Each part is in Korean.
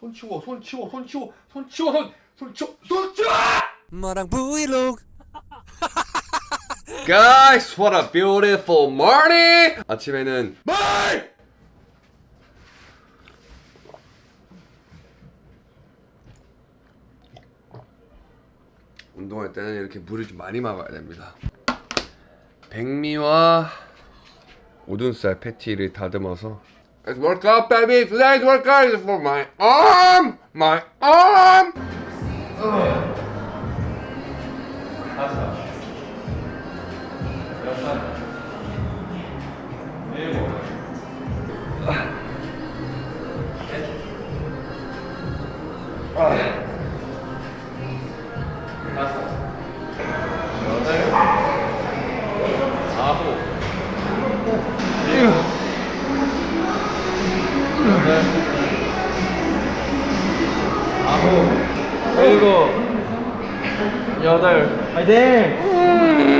손 치워 손 치워 손 치워 손 치워 손 손 치워 손 치워 마랑 브이로그 Guys, what a beautiful morning! 아침에는 말! 운동할 때는 이렇게 물을 좀 많이 먹어야 됩니다. 백미와 우둔살 패티를 다듬어서 It's work out, baby! Today's workout is for my arm! My arm! Ugh. 일곱 여덟. 파이팅!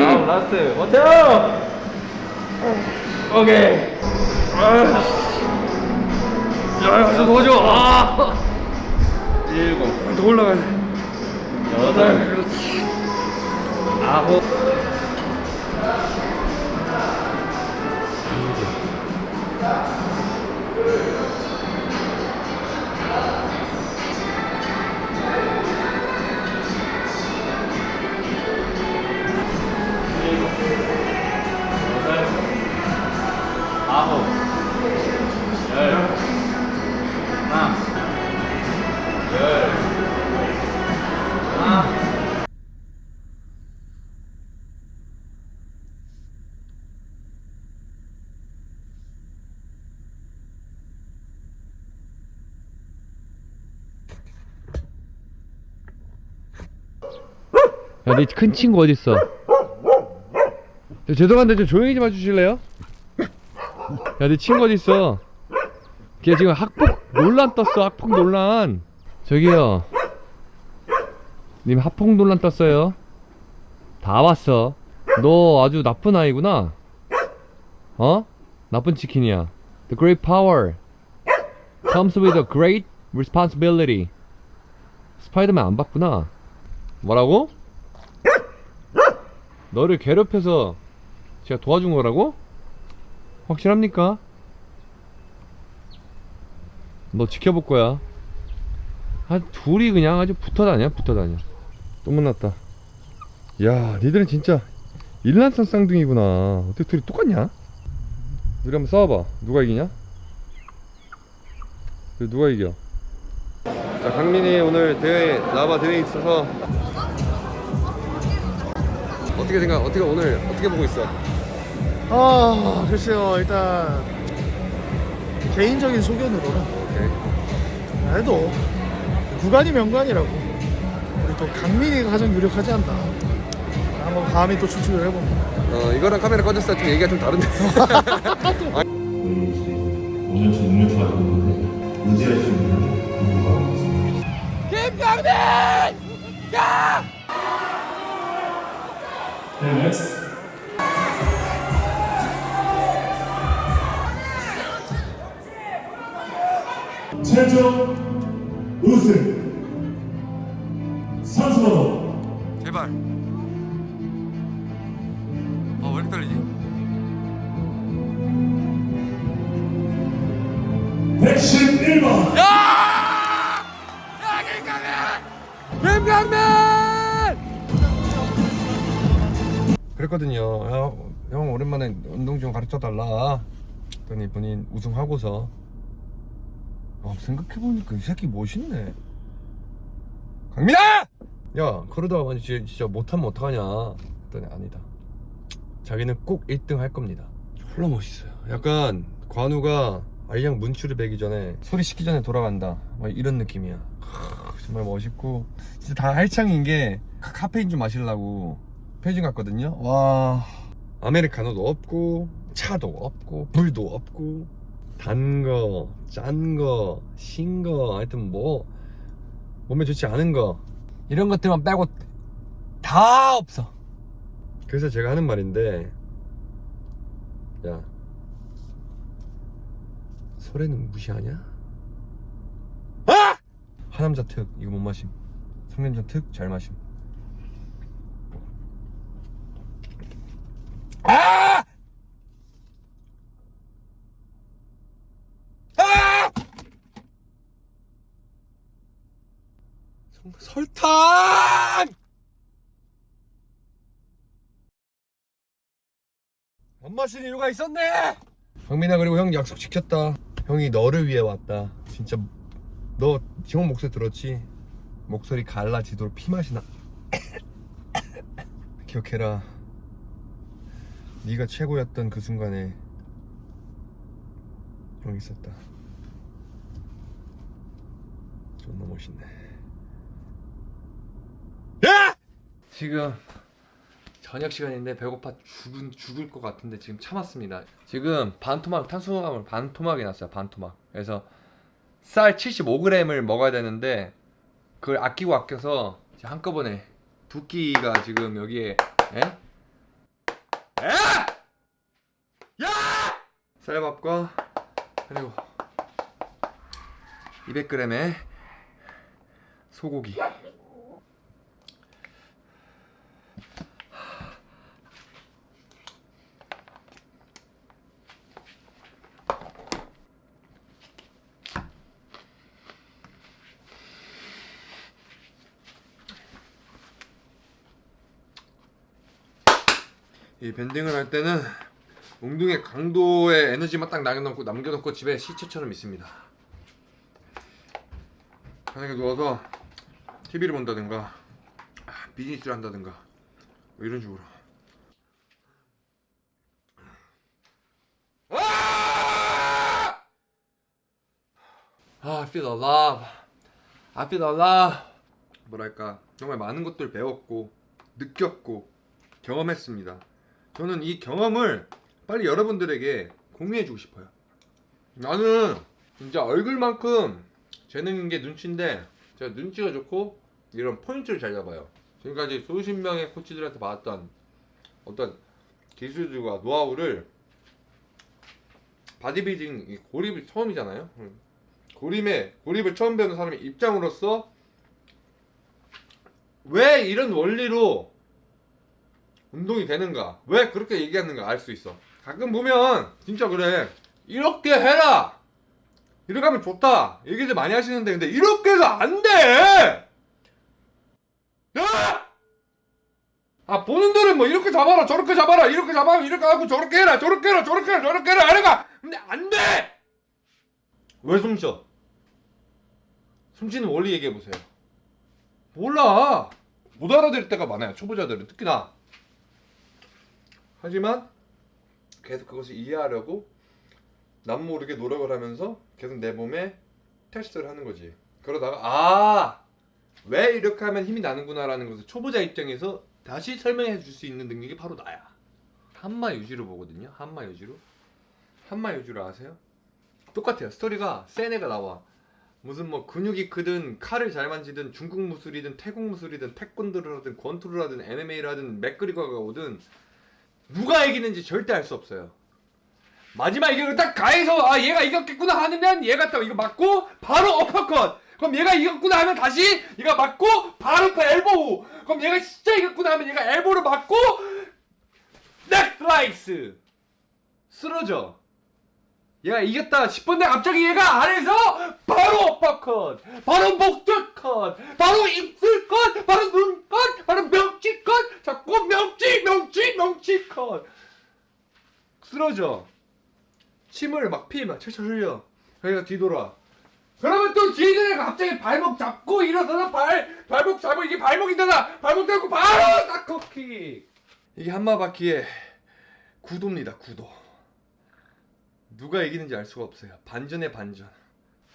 아홉 라스트. 버텨! 오케이. 야야 도와줘. 아. 일곱. 더 올라가야 돼. 여덟. 아홉 야, 내 큰 친구 어딨어? 저, 죄송한데 좀 조용히 좀 해주실래요? 야, 내 친구 어딨어? 걔 지금 학폭 논란 떴어, 학폭 논란. 저기요. 님 학폭 논란 떴어요. 다 왔어. 너 아주 나쁜 아이구나. 어? 나쁜 치킨이야. The great power comes with a great responsibility. 스파이더맨 안 봤구나. 뭐라고? 너를 괴롭혀서 제가 도와준 거라고? 확실합니까? 너 지켜볼 거야. 아, 둘이 그냥 아주 붙어 다녀, 붙어 다녀. 또 만났다. 야, 니들은 진짜 일란성 쌍둥이구나. 어떻게 둘이 똑같냐? 우리 한번 싸워봐. 누가 이기냐? 누가 이겨? 자, 강민이 오늘 대회 나바 대회 있어서 어떻게 생각? 어떻게 오늘 어떻게 보고 있어? 아 글쎄요 일단 개인적인 소견으로는 오케이. 그래도 구간이 명관이라고 우리 또 강민이가 가장 유력하지 않나 한번 감히 또 추측을 해봅니다 어 이거랑 카메라 꺼졌을 때 좀 얘기가 좀 다른데. 우리 이제 5년 차 6년 차 있는데 의지할 수 있는 누구가 있습니다. 김경민! 네, next. 최종 우승 선수번호 제발. 그랬거든요. 야, 형 오랜만에 운동 좀 가르쳐 달라. 그랬더니 본인 우승하고서 아, 생각해보니까 이 새끼 멋있네. 강민아! 야, 그러다가 진짜, 진짜 못하면 어떡하냐. 그랬더니 아니다. 자기는 꼭 1등 할 겁니다. 졸라 멋있어요. 약간 관우가 알량 문추를 베기 전에 소리 식기 전에 돌아간다. 막 이런 느낌이야. 크, 정말 멋있고 진짜 다 할창인 게 카- 카페인 좀 마시려고 편의점 갔거든요. 와 아메리카노도 없고 차도 없고 불도 없고 단 거, 짠 거, 신 거, 하여튼 뭐 몸에 좋지 않은 거 이런 것들만 빼고 다 없어. 그래서 제가 하는 말인데 야 소래는 무시하냐? 아! 파남자 특 이거 못 마심 성냄전 특잘 마심 아! 아! 성- 설탕! 안 마신 이유가 있었네! 형민아 그리고 형 약속 지켰다 형이 너를 위해 왔다 진짜 너 지원 목소리 들었지? 목소리 갈라지도록 피맛이 나 기억해라 네가 최고였던 그 순간에 형이 있었다 존나 멋있네 야! 지금 저녁 시간인데 배고파 죽은 죽을 것 같은데 지금 참았습니다. 지금 반 토막 탄수화물 반 토막이 났어요. 반 토막. 그래서 쌀 75g을 먹어야 되는데 그걸 아끼고 아껴서 한꺼번에 두 끼가 지금 여기에 에? 에! 야! 쌀밥과 그리고 200g의 소고기. 이 밴딩을 할 때는 웅둥이의 강도의 에너지만 딱 남겨놓고, 남겨놓고 집에 시체처럼 있습니다. 편하게 누워서 TV를 본다든가 아, 비즈니스를 한다든가 뭐 이런 식으로. 아! 아, I feel alive. I feel alive. 뭐랄까 정말 많은 것들 배웠고 느꼈고 경험했습니다. 저는 이 경험을 빨리 여러분들에게 공유해주고 싶어요. 나는 진짜 얼굴만큼 재능인 게 눈치인데 제가 눈치가 좋고 이런 포인트를 잘 잡아요. 지금까지 수십 명의 코치들한테 받았던 어떤 기술들과 노하우를 바디빌딩 이 고립이 처음이잖아요. 음. 고립에 고립을 처음 배우는 사람의 입장으로서 왜 이런 원리로 운동이 되는가? 왜 그렇게 얘기하는가 알 수 있어. 가끔 보면 진짜 그래. 이렇게 해라. 이렇게 하면 좋다. 얘기들 많이 하시는데 근데 이렇게 해서 안 돼. 야! 아 보는 들은 뭐 이렇게 잡아라 저렇게 잡아라 이렇게 잡아라 이렇게 하고 저렇게 해라 저렇게 해라 저렇게 해라 저렇게 해라 이래가 근데 안 돼. 왜 숨쉬어? 숨쉬는 원리 얘기해 보세요. 몰라. 못 알아들을 때가 많아요. 초보자들은 특히나. 하지만 계속 그것을 이해하려고 남 모르게 노력을 하면서 계속 내 몸에 테스트를 하는 거지. 그러다가 아! 왜 이렇게 하면 힘이 나는구나 라는 것을 초보자 입장에서 다시 설명해 줄 수 있는 능력이 바로 나야. 한마 유지로 보거든요. 한마 유지로. 한마 유지로 아세요? 똑같아요. 스토리가 센 애가 나와. 무슨 뭐 근육이 크든 칼을 잘 만지든 중국 무술이든 태국 무술이든 태권도를 하든 권투를 하든 MMA를 하든 맥그리거가 오든 누가 이기는지 절대 알 수 없어요. 마지막 이걸 딱 가해서 아 얘가 이겼겠구나 하면 얘가 딱 이거 맞고 바로 어퍼컷. 그럼 얘가 이겼구나 하면 다시 얘가 맞고 바로 그 엘보우. 그럼 얘가 진짜 이겼구나 하면 얘가 엘보를 맞고 넥슬라이스 쓰러져. 얘가 이겼다 싶은데 갑자기 얘가 아래서 바로 어퍼컷 바로 목젖컷 바로 입술컷 바로 눈컷 바로 명치컷 자꾸 명치 명치 명치컷 쓰러져. 침을 막 피 막 철철 흘려. 그러니까 뒤돌아. 그러면 또 뒤에 갑자기 발목 잡고 일어서서 발 발목 잡고 이게 발목이잖아 발목 잡고 바로 딱커킥 이게 한마바퀴의 구도입니다 구도 누가 이기는지 알 수가 없어요. 반전의 반전.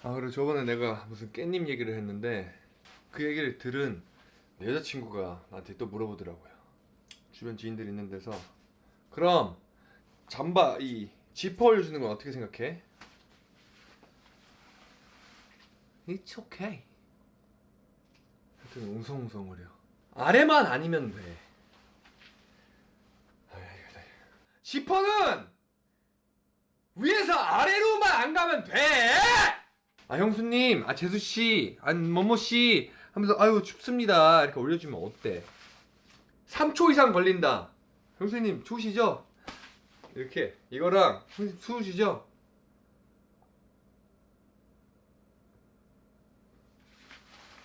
아 그리고 저번에 내가 무슨 깻잎 얘기를 했는데 그 얘기를 들은 내 여자친구가 나한테 또 물어보더라고요. 주변 지인들 있는 데서 그럼 잠바 이 지퍼 올려주는 건 어떻게 생각해? It's okay. 하여튼 웅성웅성거려. 아래만 아니면 돼. 지퍼는 위에서 아래로만 안 가면 돼! 아 형수님, 아 재수 씨, 아 뭐뭐 씨 하면서 아유 춥습니다 이렇게 올려주면 어때? 3초 이상 걸린다. 형수님 추우시죠? 이렇게 이거랑 형수님 추우시죠?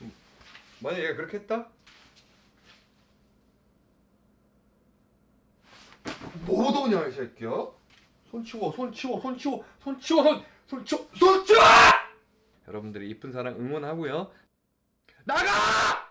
음, 만약 얘가 그렇게 했다? 뭐 도냐 이 새끼야? 손 치워 손 치워 손 치워 손 치워 손, 손 치워 손 치워! 여러분들이 이쁜 사랑 응원하고요 나가!